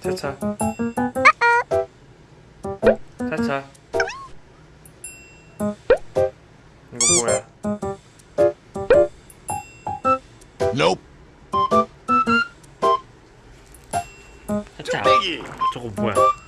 차차. 차차. 이거 뭐야? Nope. 차차 저거 뭐야?